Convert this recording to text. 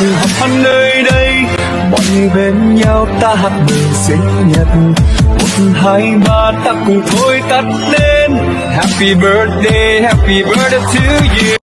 cùng họp hắn nơi đây, bọn bên nhau ta hát mừng sinh nhật. Một, hai, ba, ta cùng thôi tắt lên happy birthday happy birthday to you.